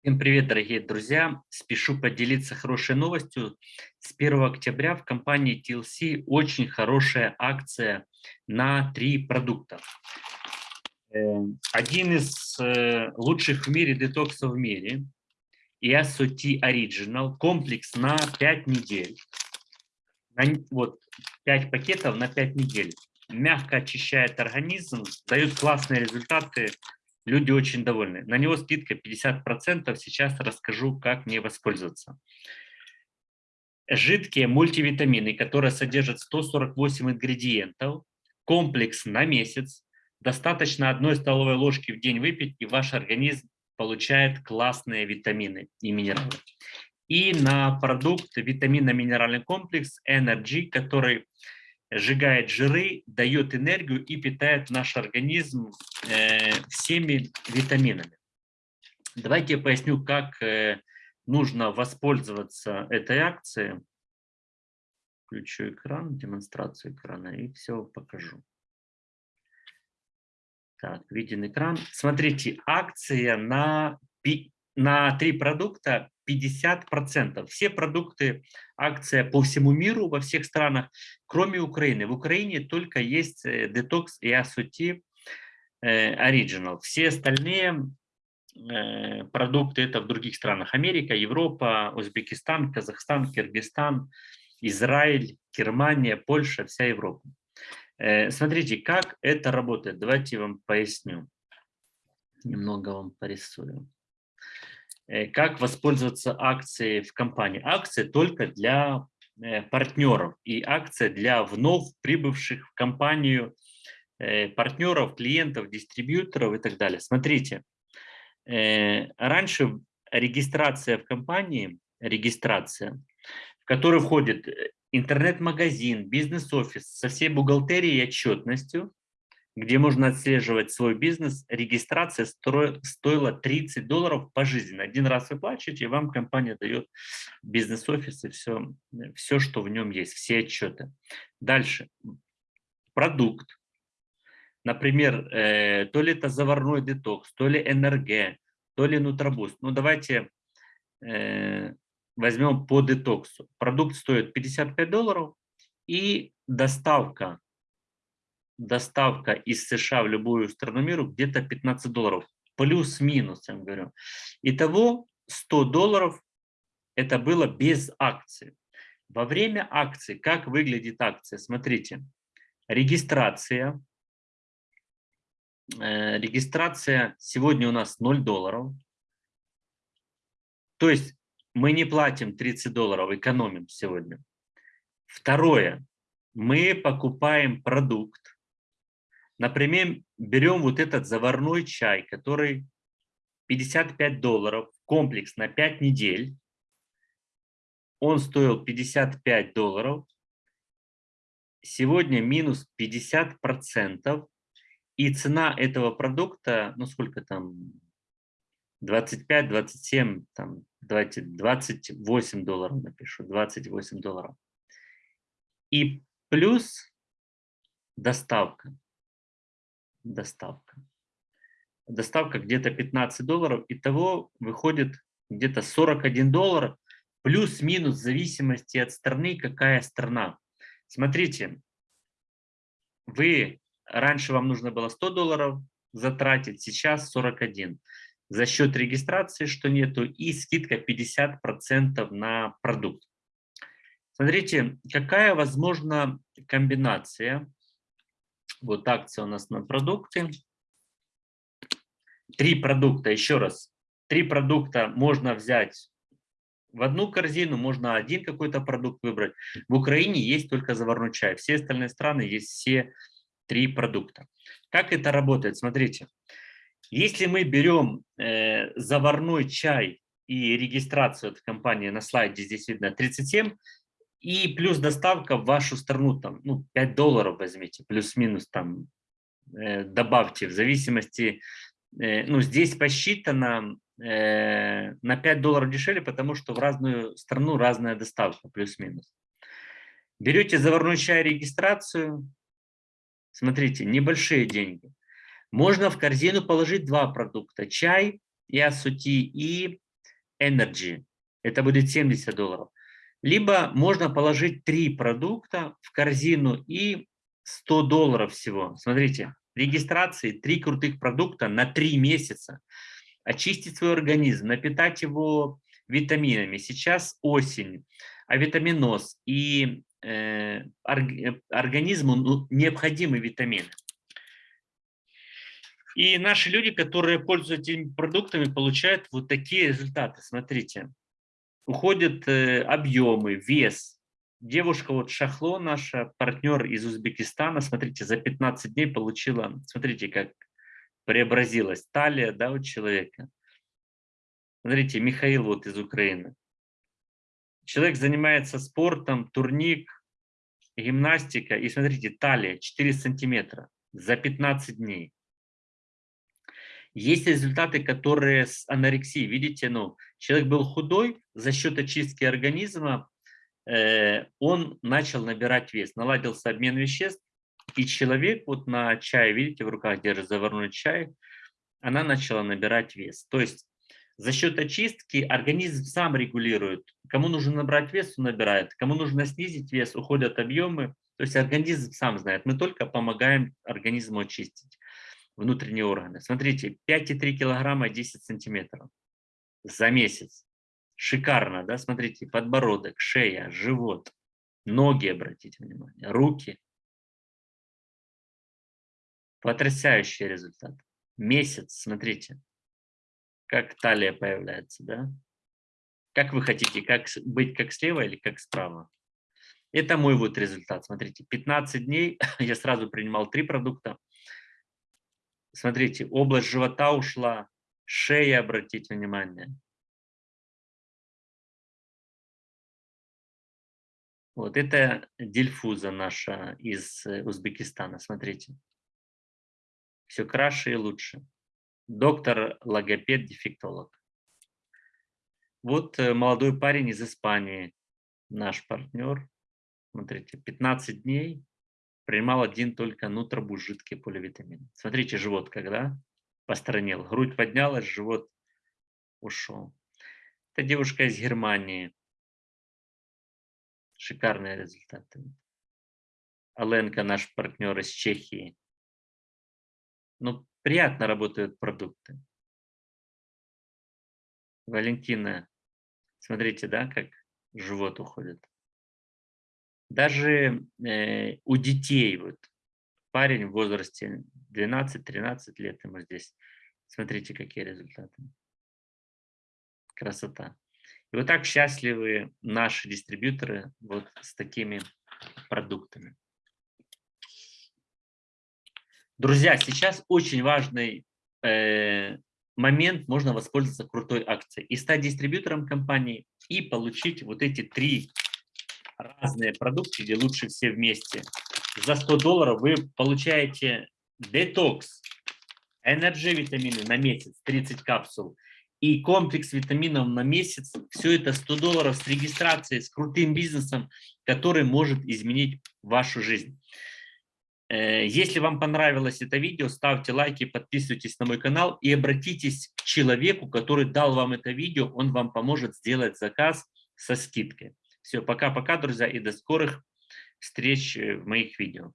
Всем привет, дорогие друзья! Спешу поделиться хорошей новостью. С 1 октября в компании TLC очень хорошая акция на три продукта. Э, один из э, лучших в мире детоксов в мире, ESOT Original, комплекс на 5 недель. Вот 5 пакетов на 5 недель. Мягко очищает организм, дает классные результаты Люди очень довольны. На него скидка 50%. Сейчас расскажу, как мне воспользоваться. Жидкие мультивитамины, которые содержат 148 ингредиентов, комплекс на месяц. Достаточно одной столовой ложки в день выпить, и ваш организм получает классные витамины и минералы. И на продукт витаминно-минеральный комплекс Energy, который сжигает жиры, дает энергию и питает наш организм э, всеми витаминами. Давайте я поясню, как э, нужно воспользоваться этой акцией. Включу экран, демонстрацию экрана и все покажу. Так, виден экран. Смотрите, акция на, на три продукта 50%. Все продукты, акция по всему миру, во всех странах, кроме Украины. В Украине только есть э, Detox и Asuti э, Original. Все остальные э, продукты это в других странах. Америка, Европа, Узбекистан, Казахстан, Киргизстан, Израиль, Германия, Польша, вся Европа. Смотрите, как это работает. Давайте я вам поясню. Немного вам порисую. Э, как воспользоваться акцией в компании. Акция только для э, партнеров и акция для вновь прибывших в компанию э, партнеров, клиентов, дистрибьюторов и так далее. Смотрите, раньше регистрация в компании, регистрация, в которую входит интернет-магазин, бизнес-офис со всей бухгалтерией и отчетностью, где можно отслеживать свой бизнес, регистрация стоила 30 долларов пожизненно. Один раз выплачиваете, и вам компания дает бизнес-офис и все, все, что в нем есть, все отчеты. Дальше. Продукт. Например, э, то ли это заварной детокс, то ли НРГ, то ли нутробуст. Ну, давайте э, возьмем по детоксу. Продукт стоит 55 долларов и доставка доставка из США в любую страну миру где-то 15 долларов. Плюс-минус, я вам говорю. Итого 100 долларов это было без акции. Во время акции, как выглядит акция? Смотрите, регистрация. Э, регистрация сегодня у нас 0 долларов. То есть мы не платим 30 долларов, экономим сегодня. Второе, мы покупаем продукт, Например, берем вот этот заварной чай, который 55 долларов, комплекс на 5 недель. Он стоил 55 долларов. Сегодня минус 50%. И цена этого продукта, ну сколько там, 25, 27, там, давайте 28 долларов напишу, 28 долларов. И плюс доставка доставка. Доставка где-то 15 долларов, итого выходит где-то 41 доллар, плюс-минус в зависимости от страны, какая страна. Смотрите, вы, раньше вам нужно было 100 долларов затратить, сейчас 41. За счет регистрации, что нету, и скидка 50% на продукт. Смотрите, какая возможна комбинация вот акция у нас на продукты. Три продукта, еще раз. Три продукта можно взять в одну корзину, можно один какой-то продукт выбрать. В Украине есть только заварной чай. Все остальные страны есть все три продукта. Как это работает? Смотрите. Если мы берем э, заварной чай и регистрацию от компании на слайде, здесь видно 37, и плюс доставка в вашу страну, там, ну, 5 долларов возьмите, плюс-минус там э, добавьте, в зависимости, э, ну, здесь посчитано э, на 5 долларов дешевле, потому что в разную страну разная доставка, плюс-минус. Берете заварной чай регистрацию, смотрите, небольшие деньги. Можно в корзину положить два продукта, чай и асути, и Energy. Это будет 70 долларов. Либо можно положить три продукта в корзину и 100 долларов всего. Смотрите, регистрации, три крутых продукта на три месяца. Очистить свой организм, напитать его витаминами. Сейчас осень, а витаминоз и э, организму ну, необходимы витамины. И наши люди, которые пользуются этими продуктами, получают вот такие результаты. Смотрите, уходят э, объемы, вес. Девушка, вот Шахло, наша партнер из Узбекистана, смотрите, за 15 дней получила, смотрите, как преобразилась талия да, у человека. Смотрите, Михаил вот из Украины. Человек занимается спортом, турник, гимнастика, и смотрите, талия 4 сантиметра за 15 дней. Есть результаты, которые с анорексией. Видите, ну, человек был худой, за счет очистки организма э, он начал набирать вес, наладился обмен веществ, и человек вот на чай, видите, в руках держит заварной чай, она начала набирать вес. То есть за счет очистки организм сам регулирует. Кому нужно набрать вес, он набирает. Кому нужно снизить вес, уходят объемы. То есть организм сам знает. Мы только помогаем организму очистить внутренние органы. Смотрите, 5,3 килограмма 10 сантиметров за месяц. Шикарно, да? Смотрите, подбородок, шея, живот, ноги, обратите внимание, руки. Потрясающий результат. Месяц, смотрите, как талия появляется, да? Как вы хотите, как быть как слева или как справа? Это мой вот результат. Смотрите, 15 дней я сразу принимал три продукта. Смотрите, область живота ушла, шея, обратите внимание. Вот это дельфуза наша из э, Узбекистана, смотрите. Все краше и лучше. Доктор, логопед, дефектолог. Вот э, молодой парень из Испании, наш партнер. Смотрите, 15 дней принимал один только нутробуш жидкий поливитамин. Смотрите, живот когда постранил, грудь поднялась, живот ушел. Это девушка из Германии. Шикарные результаты. Аленка, наш партнер из Чехии. Ну, приятно работают продукты. Валентина, смотрите, да, как живот уходит. Даже э, у детей, вот парень в возрасте 12-13 лет ему здесь, смотрите, какие результаты. Красота. И вот так счастливы наши дистрибьюторы вот с такими продуктами. Друзья, сейчас очень важный э, момент, можно воспользоваться крутой акцией и стать дистрибьютором компании и получить вот эти три разные продукты, где лучше все вместе. За 100 долларов вы получаете детокс, энерджи витамины на месяц, 30 капсул, и комплекс витаминов на месяц. Все это 100 долларов с регистрацией, с крутым бизнесом, который может изменить вашу жизнь. Э, если вам понравилось это видео, ставьте лайки, подписывайтесь на мой канал и обратитесь к человеку, который дал вам это видео, он вам поможет сделать заказ со скидкой. Все, пока-пока, друзья, и до скорых встреч в моих видео.